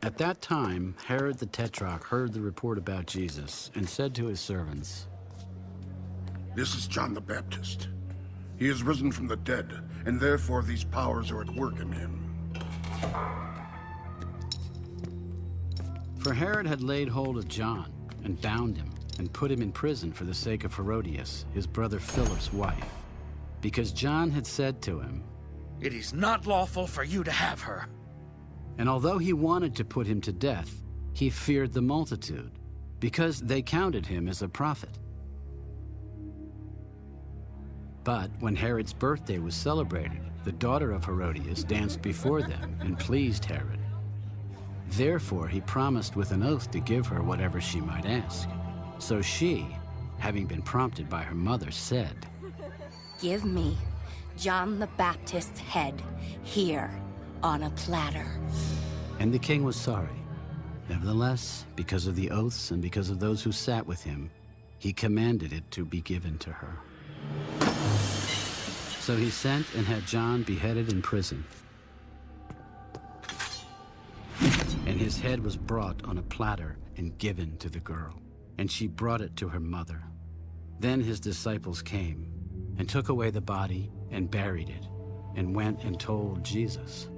At that time, Herod the Tetrarch heard the report about Jesus and said to his servants, This is John the Baptist. He is risen from the dead, and therefore these powers are at work in him. For Herod had laid hold of John and bound him and put him in prison for the sake of Herodias, his brother Philip's wife, because John had said to him, It is not lawful for you to have her. And although he wanted to put him to death, he feared the multitude, because they counted him as a prophet. But when Herod's birthday was celebrated, the daughter of Herodias danced before them and pleased Herod. Therefore he promised with an oath to give her whatever she might ask. So she, having been prompted by her mother, said, Give me John the Baptist's head here on a platter. And the king was sorry. Nevertheless, because of the oaths and because of those who sat with him, he commanded it to be given to her. So he sent and had John beheaded in prison. And his head was brought on a platter and given to the girl. And she brought it to her mother. Then his disciples came and took away the body and buried it, and went and told Jesus.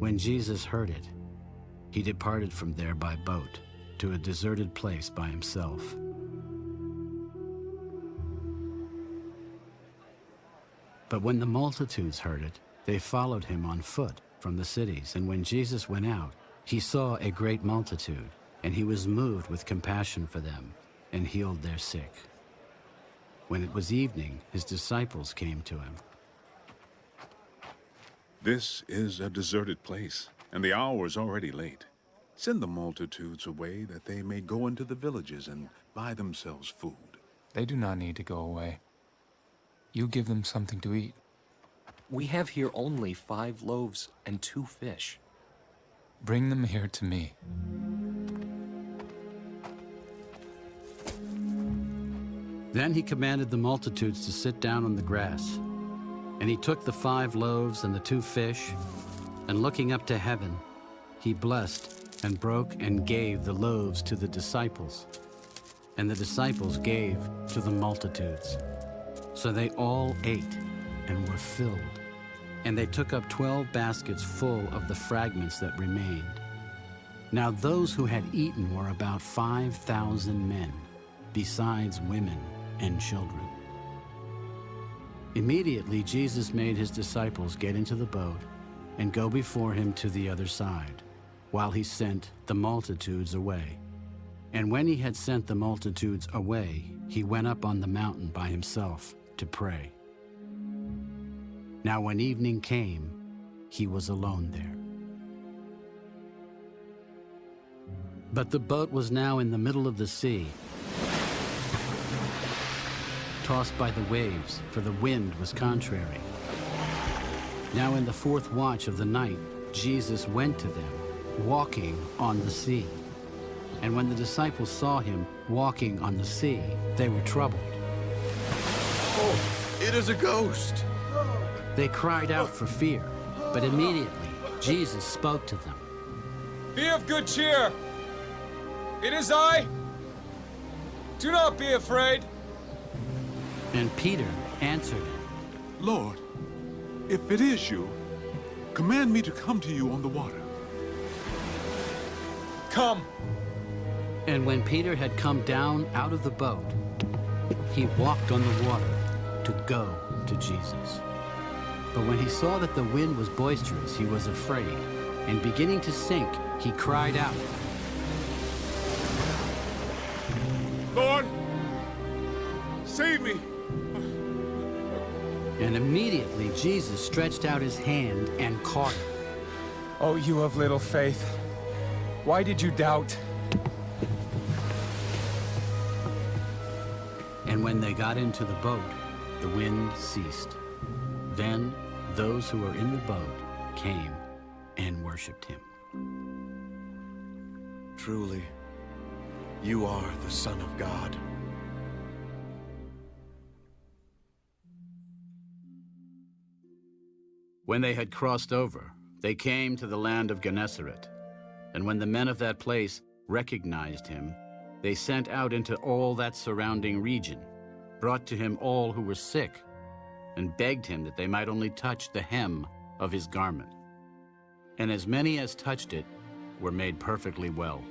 When Jesus heard it, he departed from there by boat to a deserted place by himself. But when the multitudes heard it, they followed him on foot from the cities. And when Jesus went out, he saw a great multitude, and he was moved with compassion for them, and healed their sick. When it was evening, his disciples came to him. This is a deserted place, and the hour is already late. Send the multitudes away that they may go into the villages and buy themselves food. They do not need to go away. You give them something to eat. We have here only five loaves and two fish. Bring them here to me. Then he commanded the multitudes to sit down on the grass. And he took the five loaves and the two fish, and looking up to heaven, he blessed and broke and gave the loaves to the disciples, and the disciples gave to the multitudes. So they all ate and were filled. And they took up twelve baskets full of the fragments that remained. Now those who had eaten were about five thousand men, besides women and children. Immediately Jesus made his disciples get into the boat and go before him to the other side, while he sent the multitudes away. And when he had sent the multitudes away, he went up on the mountain by himself to pray. Now when evening came, he was alone there. But the boat was now in the middle of the sea, tossed by the waves, for the wind was contrary. Now in the fourth watch of the night, Jesus went to them, walking on the sea. And when the disciples saw him walking on the sea, they were troubled. Oh, it is a ghost! They cried out for fear, but immediately Jesus spoke to them. Be of good cheer! It is I! Do not be afraid! And Peter answered him, Lord, if it is you, command me to come to you on the water. Come! And when Peter had come down out of the boat, he walked on the water to go to Jesus. But when he saw that the wind was boisterous, he was afraid, and beginning to sink, he cried out, Lord, save me! And immediately Jesus stretched out his hand and caught him. Oh, you of little faith. Why did you doubt? And when they got into the boat, the wind ceased. Then those who were in the boat came and worshipped him. Truly, you are the Son of God. When they had crossed over, they came to the land of Gennesaret. And when the men of that place recognized him, they sent out into all that surrounding region, brought to him all who were sick, and begged him that they might only touch the hem of his garment. And as many as touched it were made perfectly well.